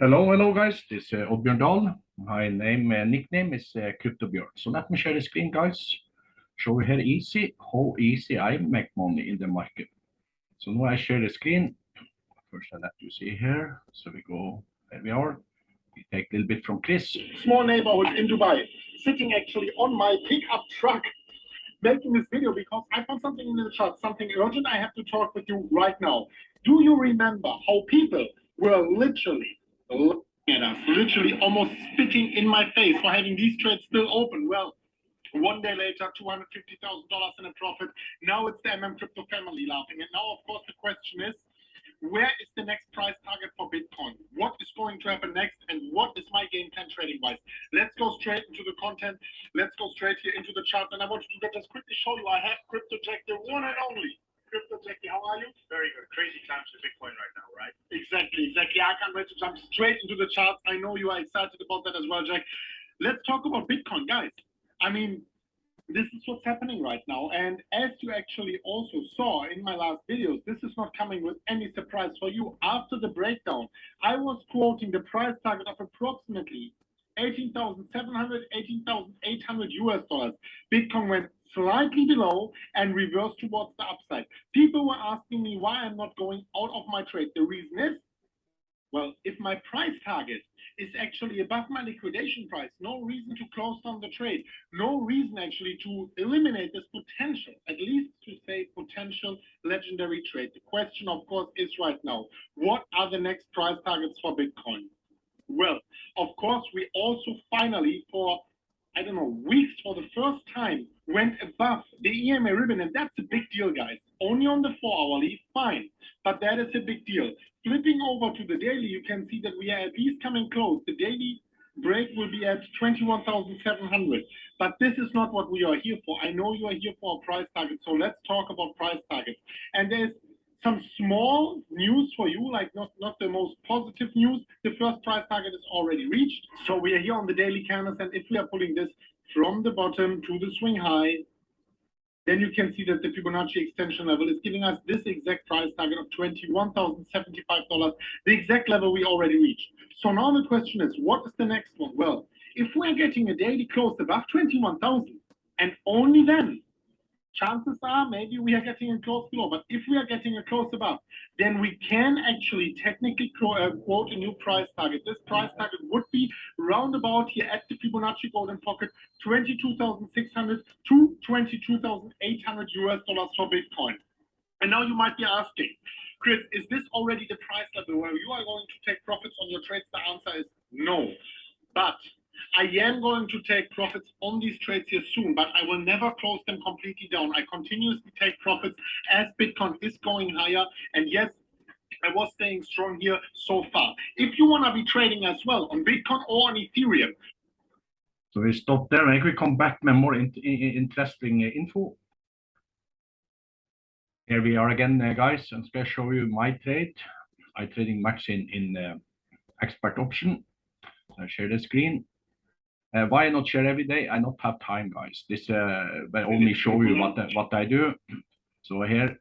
Hello, hello, guys. This is uh, Oddbjørn Dahl. My name, uh, nickname is uh, CryptoBjørn. So let me share the screen, guys. Show you here easy, how easy I make money in the market. So now I share the screen. First, I let you see here. So we go, there we are. We take a little bit from Chris. Small neighborhood in Dubai, sitting actually on my pickup truck, making this video because I found something in the chat, something urgent I have to talk with you right now. Do you remember how people were literally looking at us, literally almost spitting in my face for having these trades still open? Well, one day later, $250,000 in a profit. Now it's the MM Crypto family laughing. And now, of course, the question is, where is the next price target for Bitcoin? What is going to happen next? And what is my game plan trading wise? Let's go straight into the content. Let's go straight here into the chart. And I want to just quickly show you, I have CryptoJack, the one and only. How are you? Very good. Crazy times for Bitcoin right now, right? Exactly, exactly. I can't wait to jump straight into the charts. I know you are excited about that as well, Jack. Let's talk about Bitcoin, guys. I mean, this is what's happening right now. And as you actually also saw in my last videos, this is not coming with any surprise for you. After the breakdown, I was quoting the price target of approximately 18,700, 18,800 US dollars. Bitcoin went slightly below and reverse towards the upside. People were asking me why I'm not going out of my trade. The reason is, well, if my price target is actually above my liquidation price. No reason to close down the trade. No reason actually to eliminate this potential, at least to say potential legendary trade. The question, of course, is right now, what are the next price targets for Bitcoin? Well, of course, we also finally, for I don't know, weeks for the first time went above the EMA ribbon, and that's a big deal, guys. Only on the four hourly, fine, but that is a big deal. Flipping over to the daily, you can see that we are at least coming close. The daily break will be at 21,700. But this is not what we are here for. I know you are here for a price target, so let's talk about price targets. And there's some small news for you, like not, not the most positive news. The first price target is already reached. So we are here on the daily canvas, and if we are pulling this from the bottom to the swing high, then you can see that the Fibonacci extension level is giving us this exact price target of $21,075, the exact level we already reached. So now the question is, what is the next one? Well, if we're getting a daily close above 21,000, and only then chances are maybe we are getting a close below. But if we are getting a close above, then we can actually technically uh, quote a new price target. This price target would be roundabout here at the Fibonacci golden pocket, 22,600 to 22,800 US dollars for Bitcoin. And now you might be asking, Chris, is this already the price level where you are going to take profits on your trades? The answer is no. But I am going to take profits on these trades here soon, but I will never close them completely down. I continuously take profits as Bitcoin is going higher. And yes, I was staying strong here so far. If you want to be trading as well on Bitcoin or on Ethereum. So we stop there and we come back with more in, in, interesting uh, info. Here we are again, uh, guys. I'm going to show you my trade. I'm trading max in, in uh, expert option. I share the screen. Uh, why not share every day? I not have time, guys. This uh, but only show you what what I do. So here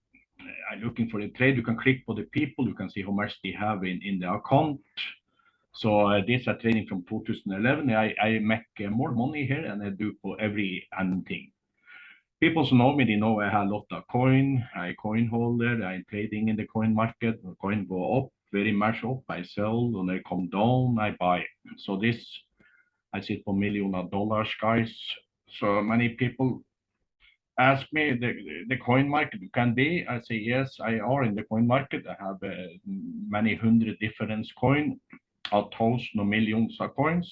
I'm looking for the trade. You can click for the people. You can see how much they have in in the account. So uh, this are trading from 2011. I I make uh, more money here than I do for every anything. People know me, they know I have a lot of coin. I coin holder. I'm trading in the coin market. Coin go up very much up. I sell. When they come down, I buy. So this I sit for million of dollars, guys. So many people ask me the, the coin market can be. I say yes, I are in the coin market. I have uh, many hundred different coin, a thousand or millions of coins,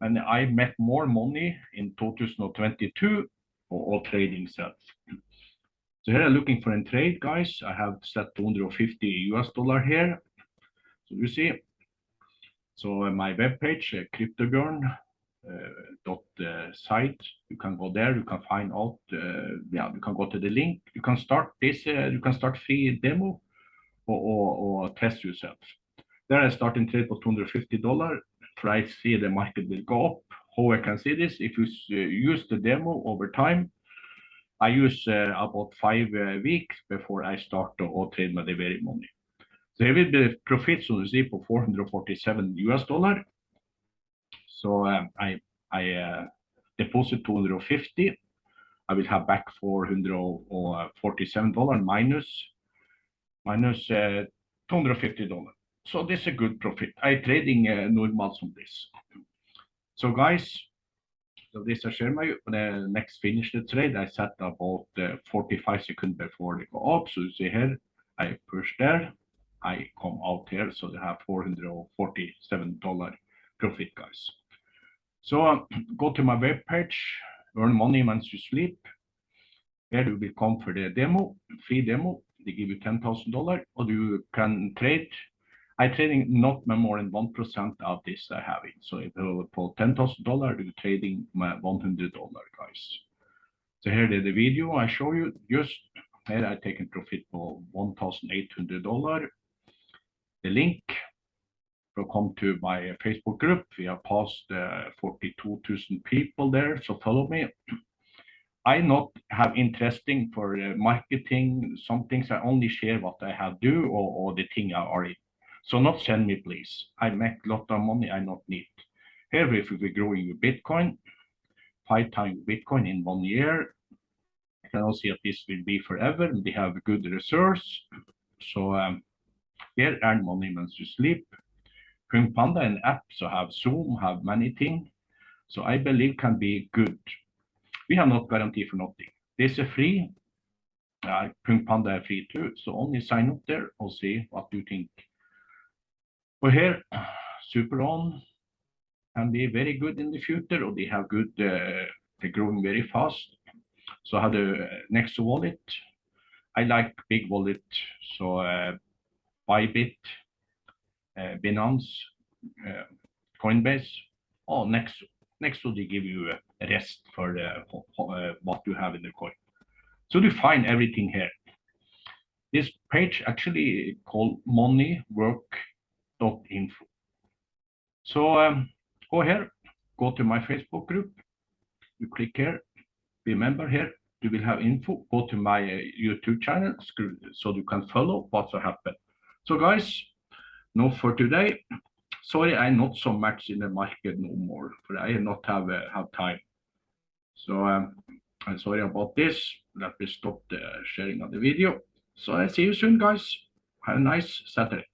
and I make more money in 2022 for all trading sets. So here I'm looking for a trade, guys. I have set 250 US dollar here. So you see, so uh, my webpage, uh, CryptoBjørn uh, site. You can go there. You can find out. yeah, you can go to the link. You can start this. you can start free demo or, or, or test yourself. There I start in trade for 250 dollar. Try see the market will go up. How I can see this? If you use the demo over time, I use uh, about five uh, weeks before I start to trade my very money. So here will be profits on the see for 447 US dollar. So um, I uh, deposit 250. I will have back 447 dollar minus minus uh, 250 dollar. So this is a good profit. I trading normals on this. So guys, this I share my next finish the trade. I set about uh, 45 seconds before they go up. So you see here, I push there, I come out here. So they have $447 profit, guys. So uh, go to my webpage, earn money once you sleep. There you will come for the demo, free demo. They give you $10,000 or you can trade. I trading not more than 1% of this I have it. So if you for $10,000, you're trading my $100, guys. So here the video I show you just here I take a profit for $1,800 the link will come to my Facebook group. We have passed uh, 42,000 people there, so follow me. I not have interesting for uh, marketing. Some things I only share what I have do or, or the thing I already. So not send me, please. I make lot of money I not need. Here, if we growing with Bitcoin, five times Bitcoin in one year, I can see that this will be forever. We have good resource. So um, here, earn money once you sleep. Kung Panda and app, so have Zoom, have many things. So I believe can be good. We have not guarantee for nothing. This is free. Uh, Panda is free too. So only sign up there and see what you think. But here, Super On can be very good in the future, or they have good, uh, they're growing very fast. So have the next wallet. I like big wallet, so uh, Bybit, uh, Binance, uh, Coinbase. Oh, next, next will they give you a rest for uh, what you have in the coin. So you find everything here. This page actually called moneywork.info. So um, go here, go to my Facebook group. You click here, remember here, you will have info. Go to my uh, YouTube channel so you can follow what's happened. So guys, no for today. Sorry, I'm not so much in the market no more, but I not have uh, have time. So um, I'm sorry about this. Let me stop the sharing of the video. So I see you soon, guys. Have a nice Saturday.